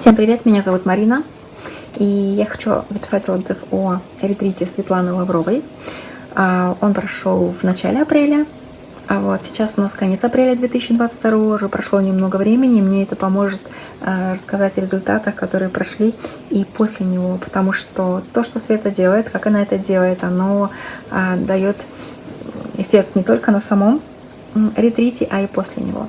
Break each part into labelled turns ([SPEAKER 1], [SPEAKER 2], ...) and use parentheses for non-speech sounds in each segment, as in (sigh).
[SPEAKER 1] Всем привет, меня зовут Марина, и я хочу записать отзыв о ретрите Светланы Лавровой. А, он прошел в начале апреля, а вот сейчас у нас конец апреля 2022, уже прошло немного времени, мне это поможет а, рассказать о результатах, которые прошли и после него, потому что то, что Света делает, как она это делает, оно а, дает эффект не только на самом ретрите, а и после него.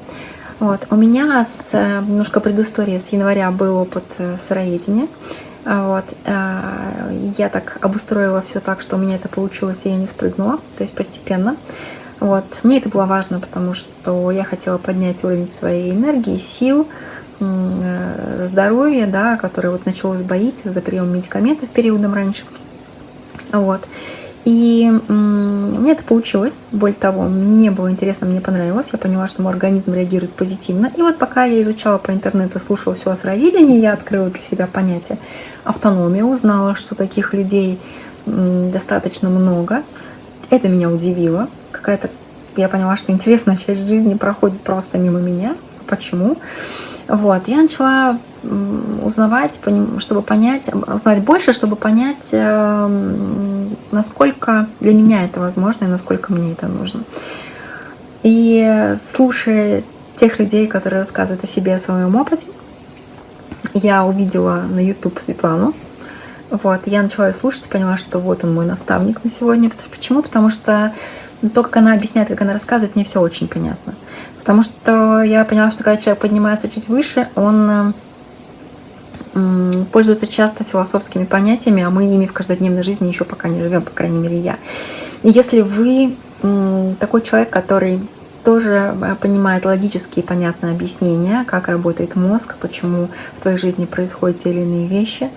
[SPEAKER 1] Вот. У меня с э, немножко предыстории с января был опыт э, сыроедения. А вот. Э, я так обустроила все так, что у меня это получилось, и я не спрыгнула, то есть постепенно. Вот. Мне это было важно, потому что я хотела поднять уровень своей энергии, сил, здоровья, да, которое вот началось боить за прием медикаментов периодом раньше. Вот. И мне это получилось. Более того, мне было интересно, мне понравилось. Я поняла, что мой организм реагирует позитивно. И вот пока я изучала по интернету, слушала все о сыроедении, я открыла для себя понятие автономия, узнала, что таких людей достаточно много. Это меня удивило. Какая-то я поняла, что интересная часть жизни проходит просто мимо меня. Почему? Вот, я начала узнавать, чтобы понять, узнать больше, чтобы понять, эм, насколько для меня это возможно и насколько мне это нужно. И слушая тех людей, которые рассказывают о себе, о своем опыте, я увидела на YouTube Светлану. Вот, я начала ее слушать, поняла, что вот он мой наставник на сегодня. Почему? Потому что то, как она объясняет, как она рассказывает, мне все очень понятно. Потому что я поняла, что когда человек поднимается чуть выше, он пользуется часто философскими понятиями, а мы ими в каждодневной жизни еще пока не живем, по крайней мере, я. И если вы такой человек, который тоже э, понимает логические и понятные объяснения, как работает мозг, почему в твоей жизни происходят те или иные вещи,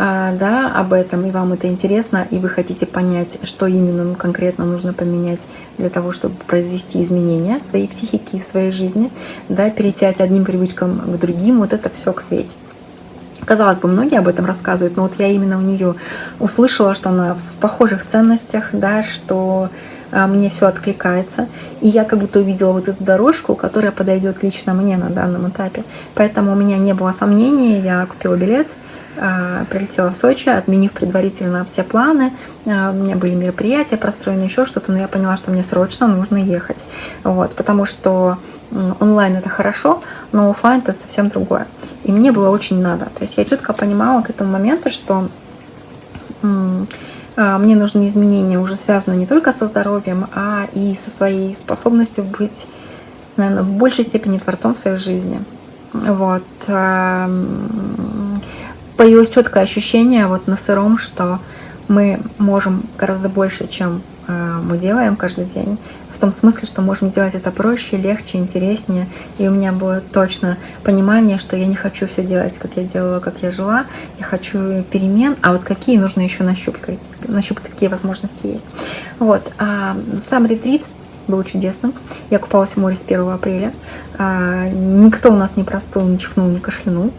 [SPEAKER 1] а, да, об этом, и вам это интересно, и вы хотите понять, что именно конкретно нужно поменять для того, чтобы произвести изменения в своей психике и в своей жизни, да, перейти от одним привычкам к другим, вот это все к свете. Казалось бы, многие об этом рассказывают, но вот я именно у нее услышала, что она в похожих ценностях, да, что а, мне все откликается. И я как будто увидела вот эту дорожку, которая подойдет лично мне на данном этапе. Поэтому у меня не было сомнений, я купила билет, а, прилетела в Сочи, отменив предварительно все планы. А, у меня были мероприятия простроены, еще что-то, но я поняла, что мне срочно нужно ехать. Вот, потому что онлайн это хорошо, но офлайн это совсем другое. И мне было очень надо. То есть я четко понимала к этому моменту, что а, мне нужны изменения, уже связанные не только со здоровьем, а и со своей способностью быть, наверное, в большей степени творцом в своей жизни. Вот появилось четкое ощущение вот на сыром, что мы можем гораздо больше, чем э, мы делаем каждый день. В том смысле, что можем делать это проще, легче, интереснее. И у меня было точно понимание, что я не хочу все делать, как я делала, как я жила. Я хочу перемен, а вот какие нужно еще нащупать, нащупать какие возможности есть. Вот. А сам ретрит был чудесным. Я купалась в море с 1 апреля. А, никто у нас не простыл, не чихнул, не кашлянул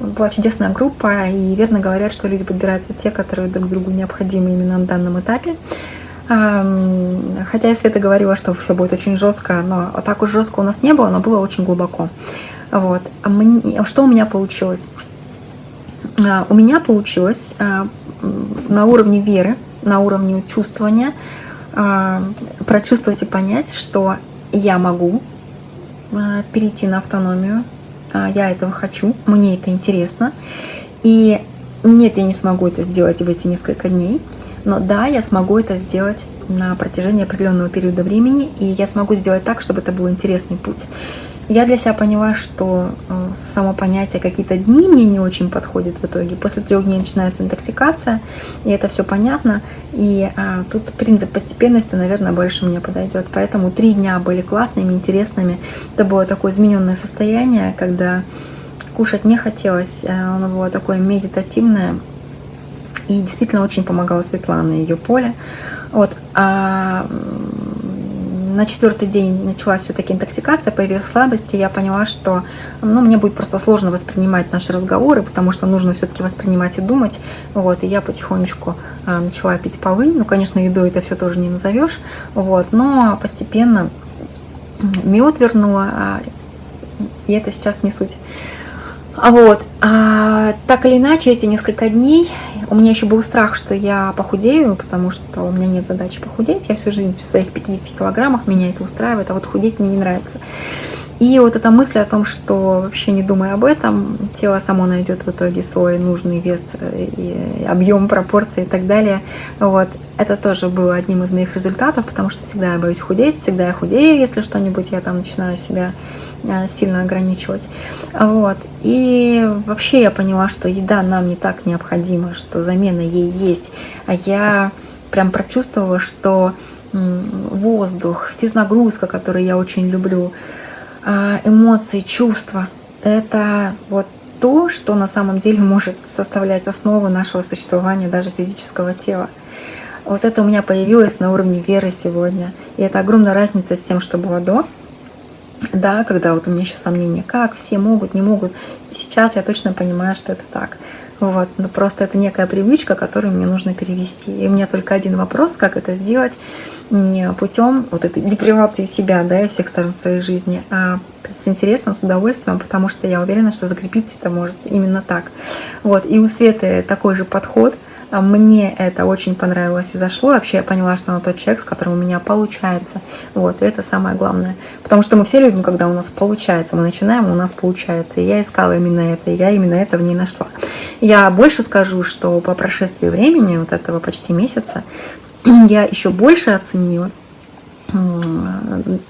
[SPEAKER 1] была чудесная группа, и верно говорят, что люди подбираются те, которые друг другу необходимы именно на данном этапе. Хотя я Света говорила, что все будет очень жестко, но так уж жестко у нас не было, но было очень глубоко. Вот. А что у меня получилось? А, у меня получилось а, на уровне веры, на уровне чувствования прочувствовать и понять, что я могу перейти на автономию, а, я этого хочу, мне это интересно. И нет, я не смогу это сделать в эти несколько дней, но да, я смогу это сделать на протяжении определенного периода времени, и я смогу сделать так, чтобы это был интересный путь. Я для себя поняла, что э, само понятие какие-то дни мне не очень подходит в итоге. После трех дней начинается интоксикация, и это все понятно. И а, тут принцип постепенности, наверное, больше мне подойдет. Поэтому три дня были классными, интересными. Это было такое измененное состояние, когда кушать не хотелось. Э, оно было такое медитативное. И действительно очень помогала Светлана и ее поле. Вот. А на четвертый день началась все-таки интоксикация, появилась слабость, и я поняла, что ну, мне будет просто сложно воспринимать наши разговоры, потому что нужно все-таки воспринимать и думать. Вот, и я потихонечку э, начала пить полы. Ну, конечно, едой это все тоже не назовешь. Вот, но постепенно мед вернула, а, и это сейчас не суть. Вот. А А, так или иначе, эти несколько дней у меня еще был страх, что я похудею, потому что у меня нет задачи похудеть. Я всю жизнь в своих 50 килограммах, меня это устраивает, а вот худеть мне не нравится. И вот эта мысль о том, что вообще не думая об этом, тело само найдет в итоге свой нужный вес, э, и объем, пропорции и так далее. Вот. Это тоже было одним из моих результатов, потому что всегда я боюсь худеть, всегда я худею, если что-нибудь я там начинаю себя сильно ограничивать. Вот. И вообще я поняла, что еда нам не так необходима, что замена ей есть. А я прям прочувствовала, что воздух, физнагрузка, которую я очень люблю, а, эмоции, чувства. Это вот то, что на самом деле может составлять основу нашего существования, даже физического тела. Вот это у меня появилось на уровне веры сегодня. И это огромная разница с тем, что было до. Да, когда вот у меня еще сомнения, как все могут, не могут. И сейчас я точно понимаю, что это так. Вот, но просто это некая привычка, которую мне нужно перевести. И у меня только один вопрос, как это сделать не путем вот этой депривации себя, да, и всех сторон своей жизни, а с интересом, с удовольствием, потому что я уверена, что закрепиться это можете именно так. Вот, и у Светы такой же подход – а мне это очень понравилось и зашло. Вообще я поняла, что она тот человек, с которым у меня получается. Вот, и это самое главное. Потому что мы все любим, когда у нас получается. Мы начинаем, у нас получается. И я искала именно это, и я именно это в ней нашла. Я больше скажу, что по прошествии времени, вот этого почти месяца, (clears throat) я еще больше оценила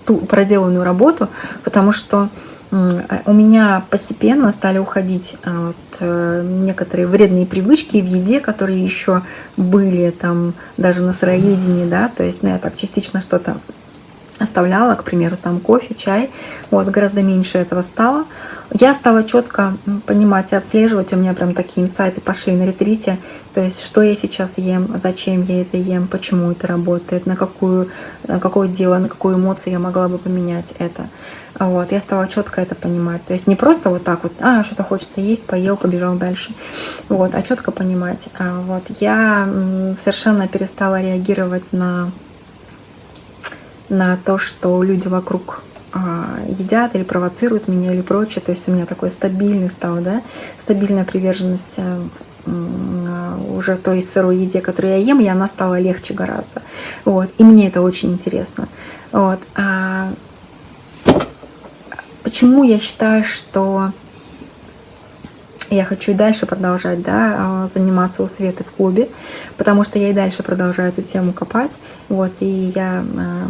[SPEAKER 1] ту проделанную работу, потому что у меня постепенно стали уходить а, вот, э, некоторые вредные привычки в еде, которые еще были там даже на сыроедении, да, то есть ну, я так частично что-то оставляла, к примеру, там кофе, чай, вот, гораздо меньше этого стало. Я стала четко понимать и отслеживать, у меня прям такие инсайты пошли на ретрите, то есть, что я сейчас ем, зачем я это ем, почему это работает, на, какую, на какое дело, на какую эмоцию я могла бы поменять это. Вот, я стала четко это понимать. То есть не просто вот так вот, а, что-то хочется есть, поел, побежал дальше. Вот, а четко понимать. А, вот, я совершенно перестала реагировать на, на то, что люди вокруг а, едят или провоцируют меня или прочее. То есть у меня такой стабильный стал, да, стабильная приверженность а, уже той сырой еде, которую я ем, и она стала легче гораздо. Вот. И мне это очень интересно. Вот. А Почему я считаю, что я хочу и дальше продолжать да, а, заниматься у Светы в клубе, потому что я и дальше продолжаю эту тему копать. Вот, и я э,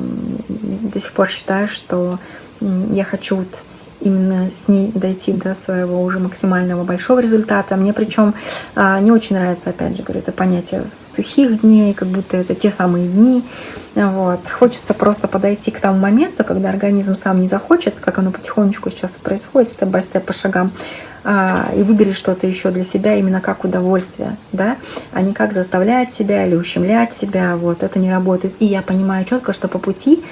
[SPEAKER 1] до сих пор считаю, что я хочу вот именно с ней дойти до своего уже максимального большого результата. Мне причем а, не очень нравится, опять же, говорю, это понятие сухих дней, как будто это те самые дни. Вот. Хочется просто подойти к тому моменту, когда организм сам не захочет, как оно потихонечку сейчас происходит, степ-бай-степ по шагам, и выбери что-то еще для себя именно как удовольствие, да, а не как заставлять себя или ущемлять себя, вот, это не работает. И я понимаю четко, что по пути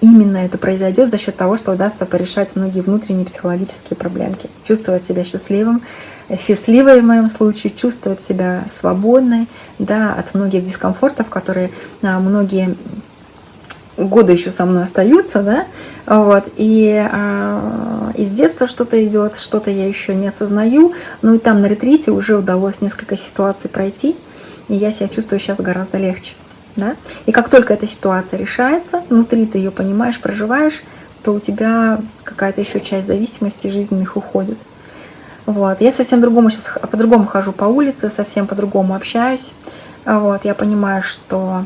[SPEAKER 1] именно это произойдет за счет того, что удастся порешать многие внутренние психологические проблемки, чувствовать себя счастливым, счастливой в моем случае, чувствовать себя свободной, да, от многих дискомфортов, которые а, многие годы еще со мной остаются, да, вот, и а, из детства что-то идет, что-то я еще не осознаю, ну и там на ретрите уже удалось несколько ситуаций пройти, и я себя чувствую сейчас гораздо легче, да, и как только эта ситуация решается, внутри ты ее понимаешь, проживаешь, то у тебя какая-то еще часть зависимости жизненных уходит. Вот. Я совсем другому сейчас по-другому хожу по улице, совсем по-другому общаюсь. Вот. Я понимаю, что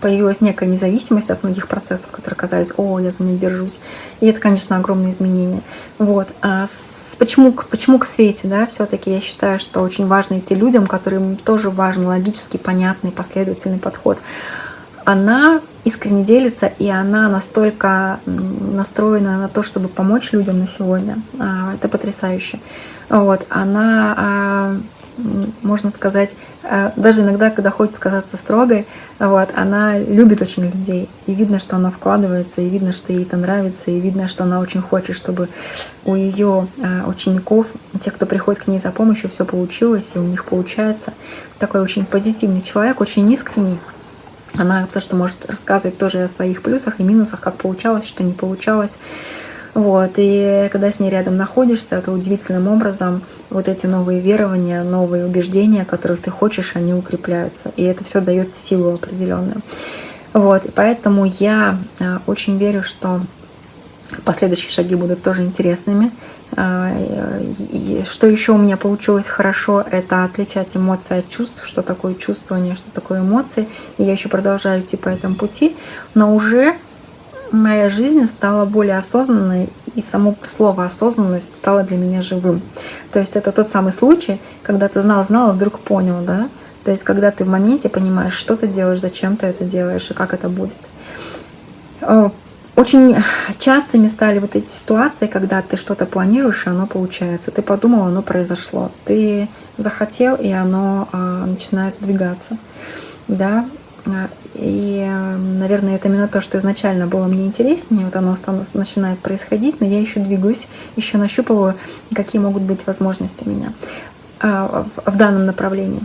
[SPEAKER 1] появилась некая независимость от многих процессов, которые казались, о, я за них держусь. И это, конечно, огромные изменения. Вот. А с, почему, почему к Свете, да, все-таки я считаю, что очень важно идти людям, которым тоже важен логический, понятный, последовательный подход. Она искренне делится, и она настолько настроена на то, чтобы помочь людям на сегодня. А, это потрясающе. Вот. Она а, можно сказать, э, даже иногда, когда хочет казаться строгой, вот, она любит очень людей. И видно, что она вкладывается, и видно, что ей это нравится, и видно, что она очень хочет, чтобы у ее э, учеников, тех, кто приходит к ней за помощью, все получилось, и у них получается. Такой очень позитивный человек, очень искренний. Она то, что может рассказывать тоже о своих плюсах и минусах, как получалось, что не получалось. Вот, и когда с ней рядом находишься, это удивительным образом вот эти новые верования, новые убеждения, которых ты хочешь, они укрепляются. И это все дает силу определенную. Вот, и поэтому я э, очень верю, что последующие шаги будут тоже интересными. А, и что еще у меня получилось хорошо, это отличать эмоции от чувств, что такое чувствование, что такое эмоции. И я еще продолжаю идти по этому пути, но уже моя жизнь стала более осознанной, и само слово осознанность стало для меня живым. То есть это тот самый случай, когда ты знал-знал, и вдруг понял, да? То есть когда ты в моменте понимаешь, что ты делаешь, зачем ты это делаешь и как это будет. Очень частыми стали вот эти ситуации, когда ты что-то планируешь, и оно получается. Ты подумал, оно произошло. Ты захотел, и оно а, начинает сдвигаться. Да? И, наверное, это именно то, что изначально было мне интереснее. Вот оно начинает происходить, но я еще двигаюсь, еще нащупываю, какие могут быть возможности у меня а, в данном направлении.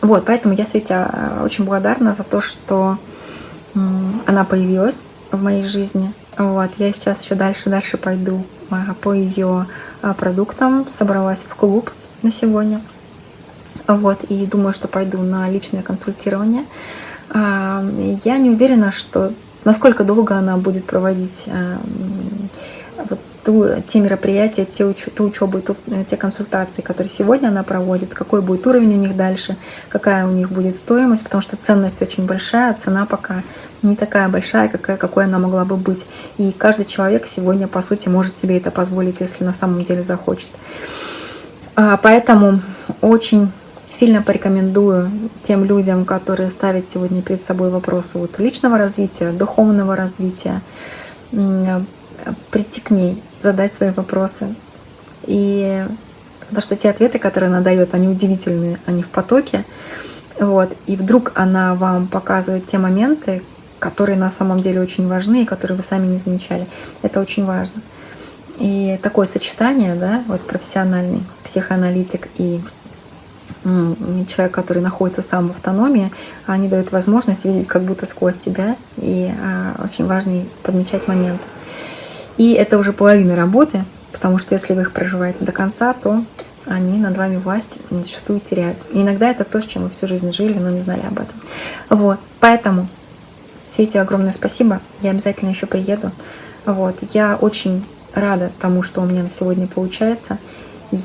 [SPEAKER 1] Вот, поэтому я Свете а, очень благодарна за то, что она появилась в моей жизни. Вот, я сейчас еще дальше, дальше пойду а, по ее продуктам. Собралась в клуб на сегодня. Вот, и думаю, что пойду на личное консультирование. А, я не уверена, что насколько долго она будет проводить вот ту, те мероприятия, те уч, ту учебу, ту, те консультации, которые сегодня она проводит, какой будет уровень у них дальше, какая у них будет стоимость, потому что ценность очень большая, цена пока не такая большая, какая, какой она могла бы быть. И каждый человек сегодня, по сути, может себе это позволить, если на самом деле захочет. А, поэтому очень сильно порекомендую тем людям, которые ставят сегодня перед собой вопросы вот личного развития, духовного развития, прийти к ней, задать свои вопросы. И потому что те ответы, которые она дает, они удивительные, они в потоке. Вот. И вдруг она вам показывает те моменты, которые на самом деле очень важны и которые вы сами не замечали. Это очень важно. И такое сочетание, да, вот профессиональный психоаналитик и человек, который находится сам в автономии, они дают возможность видеть как будто сквозь тебя, и а, очень важно подмечать моменты. И это уже половина работы, потому что если вы их проживаете до конца, то они над вами власть зачастую теряют. И иногда это то, с чем вы всю жизнь жили, но не знали об этом. Вот, поэтому Свете огромное спасибо. Я обязательно еще приеду. Вот. Я очень рада тому, что у меня на сегодня получается.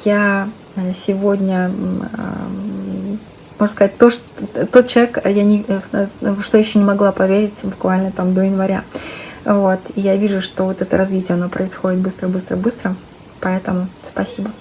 [SPEAKER 1] Я сегодня, э, можно сказать, то, что, тот человек, я не, э, что еще не могла поверить буквально там до января. Вот. И я вижу, что вот это развитие, оно происходит быстро, быстро, быстро. Поэтому спасибо.